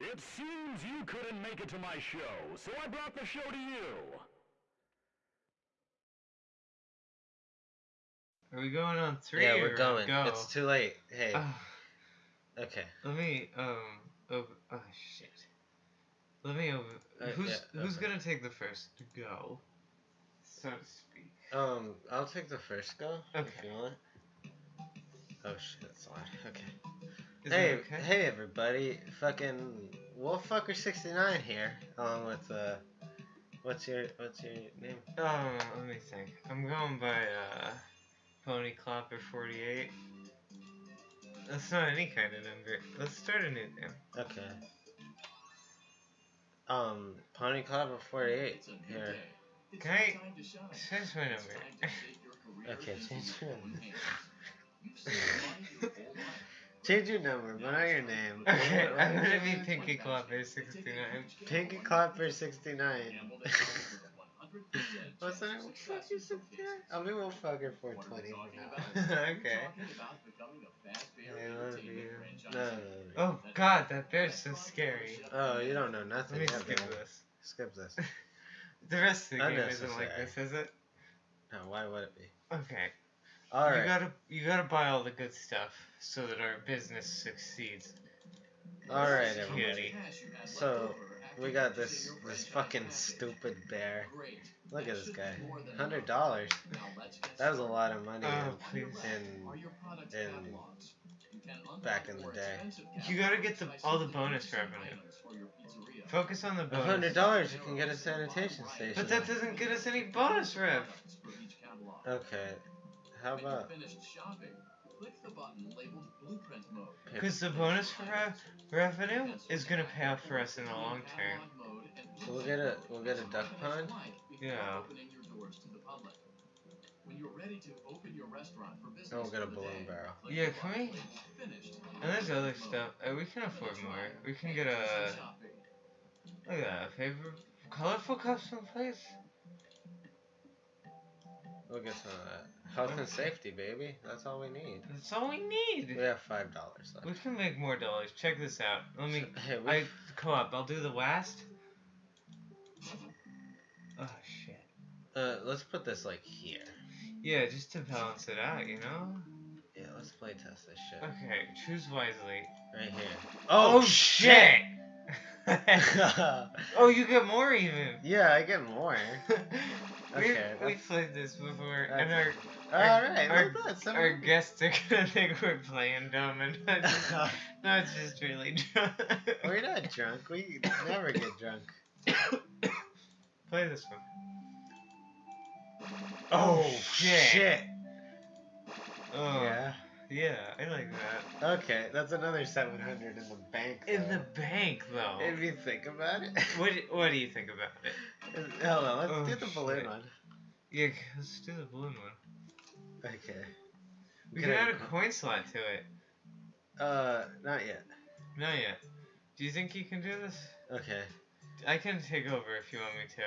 It seems you couldn't make it to my show, so I brought the show to you. Are we going on three? yeah, we're going. Go? It's too late. Hey. Ah, okay. let me um. Over, oh shit. Let me over. Uh, who's yeah, who's okay. gonna take the first go? So to speak. Um, I'll take the first go. If Okay. you want. Oh shit, it's loud. Okay. Is hey, okay? hey everybody! Fucking Wolffucker69 here, along with uh, what's your what's your name? Oh, let me think. I'm going by uh, Pony Clapper 48. That's not any kind of number. Let's start a new name. Okay. Um, Pony Clever 48 here. Can I change my number? Okay, change your number. change your number, but not your name. okay, I'm gonna be Pinky Clapper 69. Pinky Clapper 69. What's that? Wolffucker 69? I'll be Wolffucker 420 for now. okay. I love you. No, no, no. Oh god, that bear's so scary. Oh, you don't know nothing. Let nothing. me skip man. this. Skip this. The rest of the game isn't like this, is it? No, why would it be? Okay. You gotta you gotta buy all the good stuff so that our business succeeds. Alright, everybody. So, we got this this fucking stupid bear. Look at this guy. Hundred dollars. That was a lot of money Oh, in, in, in back in the day. You gotta get the all the bonus revenue. Focus on the bonus. hundred dollars, you can get a sanitation station. But that doesn't get us any bonus rev. Okay. How about Because the bonus rev revenue is gonna pay off for us in the long term. so we'll get a we'll get a duck pond. Yeah. And we'll get a balloon barrel. Yeah, can we? And there's other stuff. Uh, we can afford more. We can get a look at that favorite colorful custom plates. We'll get some of that. Health and safety, baby. That's all we need. That's all we need. We have five dollars left. We can make more dollars. Check this out. Let me. Hey, we I co-op. I'll do the last. Oh shit. uh, let's put this like here. Yeah, just to balance it out, you know. Yeah, let's play test this shit Okay, choose wisely. right here. Oh, shit! yeah, oh, you get more even. Yeah, I get more. we Okay, we that's- played this before, and our All Our- right, our- well, some- our guests are gonna think we're playing dumb, and not just, not just really drunk. We're not drunk. We never get drunk. Play this one. Oh, oh shit. Oh Yeah. Yeah, I like that. Okay, that's another seven hundred in the bank. In the bank, though. If you think about it. What do- What do you think about it? Hold on, let's Oh, do the balloon shit. one. Yeah, let's do the balloon one. Okay. We Can add a coin slot to it. Uh, not yet. Not yet. Do you think you can do this? Okay. I can take over if you want me to.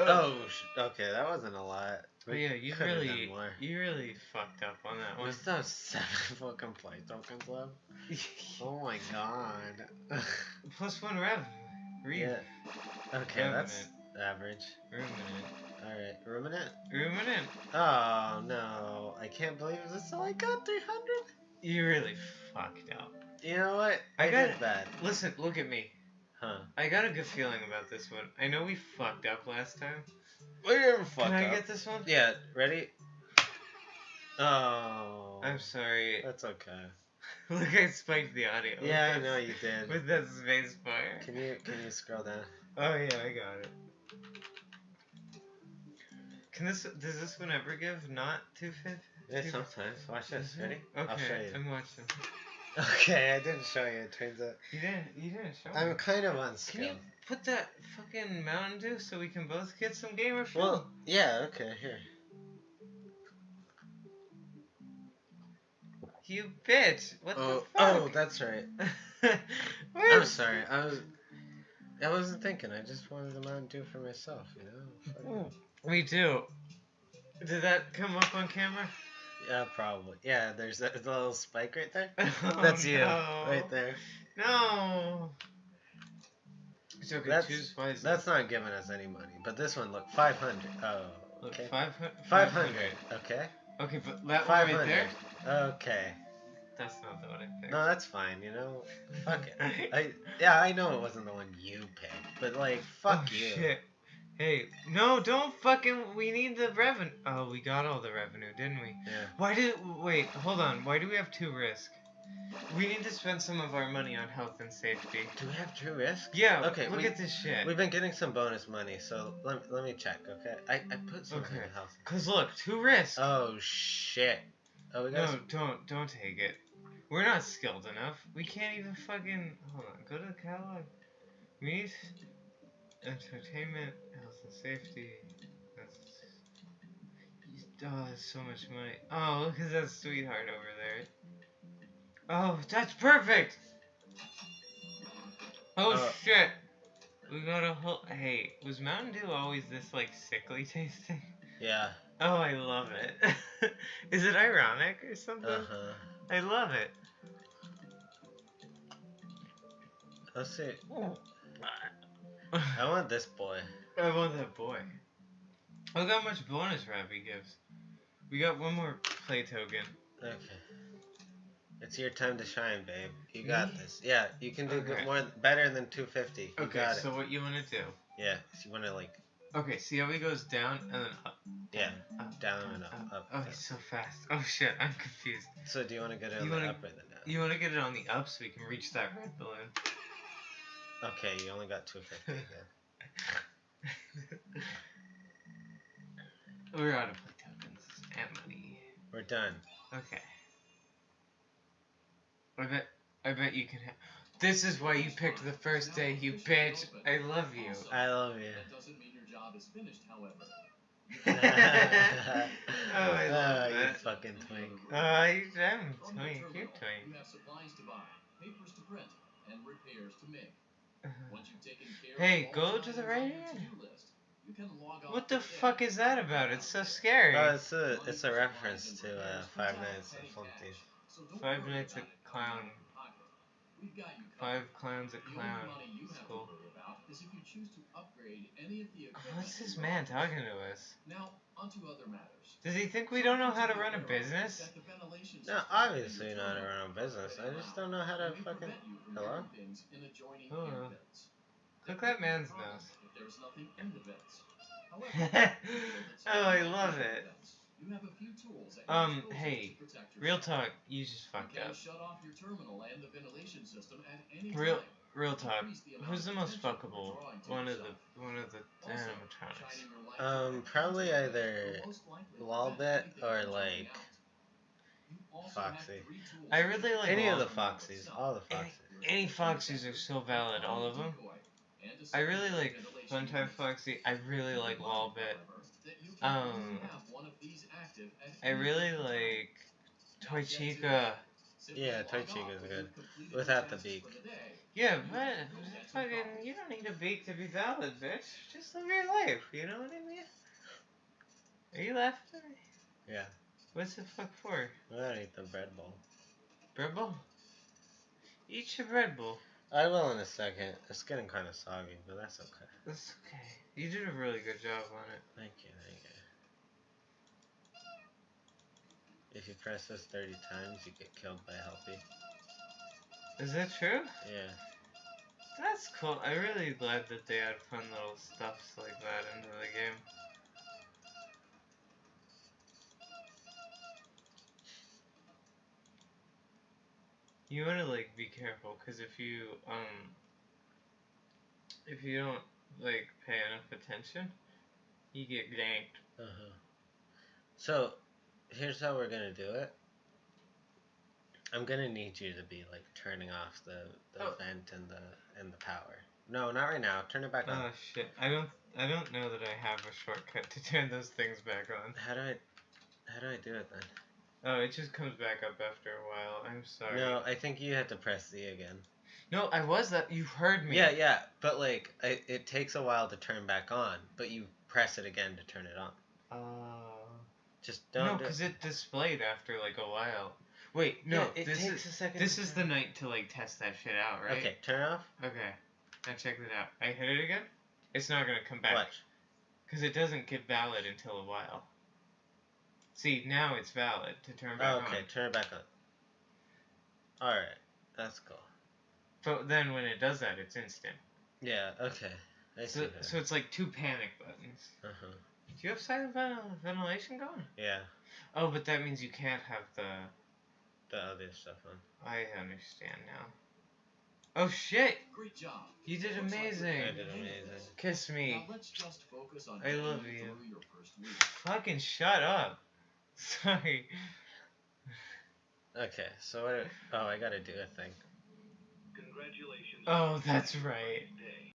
Oh, sh- okay, that wasn't a lot. But yeah, you really, you really fucked up on that one. still have seven fucking play tokens left. Oh my god. Plus one rev. Read. yeah. Okay, that's average. Ruminant. Alright, ruminant? Ruminant. Oh no, I can't believe this all I got 300? You really fucked up. You know what? I I, got- did bad. Listen, look at me. Huh. I got a good feeling about this one. I know we fucked up last time. Fucked Can I up. get this one? Yeah, ready? Oh. I'm sorry. That's okay. Look, I spiked the audio. Yeah, I know you did. With that space fire. Can you can you scroll down? Oh yeah, I got it. Can this does this one ever give not two fifth? Yeah, sometimes. Watch this. Mm-hmm. Ready? Okay, I'll show you. I'm watching. Okay, I didn't show you. It turns out You didn't. You didn't show I'm me. kind of unskilled. Put that fucking Mountain Dew so we can both get some gamer fuel? Well, yeah. Okay, here. you bitch! What Oh, the oh, that's right. I'm sorry. I was. I wasn't thinking. I just wanted the Mountain Dew for myself. You know. Fuck it. Mm, me too. Did that come up on camera? Yeah, probably. Yeah, there's that the little spike right there. Oh, That's you, no. right there. No. Okay. That's- choose wisely. That's not giving us any money. But this one, look, 500. Oh, Look, okay. 500. 500. Okay. Okay, but that one right 500. there. Okay. That's not the one I picked. No, that's fine. You know, fuck it. I yeah, I know it wasn't the one you picked, but like, oh, fuck oh, you. Shit. Hey, no, don't fucking. We need the revenue. Oh, we got all the revenue, didn't we? Yeah. Why did? Wait, hold on. Why do we have two risk? We need to spend some of our money on health and safety. Do we have true risk? Yeah. Okay, Look we- at this shit. We've been getting some bonus money, so let, let me check. Okay. I, I put something Okay. in health. Cause look, two risk. Oh shit. Oh, we got. no, don't don't take it. We're not skilled enough. We can't even fucking. Hold on. Go to the catalog. We need entertainment, health and safety. That's. Oh, that's so much money. Oh, look at that sweetheart over there. Oh, that's perfect. Oh Uh, shit. We got a whole. Hey, was Mountain Dew always this like sickly tasting? Yeah. Oh, I love it. Is it ironic or something? Uh huh. I love it. Let's see. I want this boy. I want that boy. Look how much bonus Ravi gives. We got one more play token. Okay. It's your time to shine, babe. You got Me? this. Yeah, you can do good, more better than 250. You Okay, got it. so what you want to do? Yeah, so you want to like Okay, see how he goes down and then up. yeah, up, down and up, up. Oh, down. he's so fast. Oh shit, I'm confused. So do you want to get it on You the wanna- up or the down? You want to get it on the up so we can reach that red balloon. Okay, you only got 250 again. We're out of play tokens and money. We're done. Okay. I bet. I bet you can. Ha- this is why you picked the first day, you bitch. I love you. I love you. That doesn't mean your job is finished, however. Oh, I love Ah, you fucking twink. Uh, I am twink. You're twink. You have supplies to buy, papers to print, and repairs to make. Once you've taken care Hey, of go the to the right your hand. to-do list, you can log off What the fuck is that about? It's so scary. Oh, it's a it's a reference to uh, Five Nights at Flumpty's. So don't Five worry Nights about at Clown. coming out of your pocket. We've got you covered. Five clowns at The only clown money you have school. to worry about is if you choose to upgrade any of the equipment What's this man talking to us? Now, onto other matters. Does he think we don't know how to run a business? That No, system obviously is not to run a business. I just don't know how to May fucking. prevent Hello? getting in adjoining Hello. air. Look There that could be a man's problem nose. If there's nothing in the vents. Oh, I love it. You have a few tools at Um, disposal hey, to protect Real yourself. talk, you just fucked can up. shut off your terminal and the ventilation system at any Real- time. Real to talk. increase the amount Who's the most fuckable? One of the one of the Also, animatronics. shining your light Um, probably either will Lolbit or, like, jumping out. You also have Foxy. I really like Any of the yourself. Foxies, all the Any, Foxies. any Foxies are so valid, all of them. I really like Funtime Foxy. I really like Wallbit. Um, I really like Toy Chica. Yeah, Toy Chica's good. Without the beak. Yeah, but fucking, you don't need a beak to be valid, bitch. Just live your life. You know what I mean? Are you laughing at me? Yeah. What's the fuck for? I gotta eat the bread bowl. Bread bowl? Eat your bread bowl. I will in a second. It's getting kind of soggy, but that's okay. That's okay. You did a really good job on it. Thank you, thank you. If you press this 30 times, you get killed by Helpy. Is that true? Yeah. That's cool. I'm really glad that they add fun little stuffs like that into the game. You wanna like be careful, cause if you um, if you don't like pay enough attention, you get ganked. Uh huh. So, here's how we're gonna do it. I'm gonna need you to be like turning off the, the Oh. vent and the and the power. No, not right now. Turn it back on. Oh shit! I don't I don't know that I have a shortcut to turn those things back on. How do I how do I do it then? Oh, it just comes back up after a while. I'm sorry. No, I think you have to press Z again. No, I was that. You heard me. Yeah, yeah, but like I, it takes a while to turn back on, but you press it again to turn it on. Oh. Just don't no, do because it displayed after like a while. Wait, no, Yeah, it this takes is a second. this is the night to like test that shit out, right? Okay, turn it off. Okay. Now check it out. I hit it again. It's not gonna come back Watch. because it doesn't get valid until a while. See, now it's valid to turn back Oh, okay, on. turn it back on. All right, that's cool. But then when it does that, it's instant. Yeah. Okay. I see So, so it's like two panic buttons. uh huh. Do you have silent ventil- uh, ventilation going? Yeah. Oh, but that means you can't have the. The other stuff on. I understand now. Oh shit! Great job. You did Looks like amazing. I did the hang of amazing. Kiss me. Now let's just focus on I love you you. your first week. Fucking shut up. Sorry. Okay. So what? Oh, I gotta do a thing. Congratulations. Oh, that's right.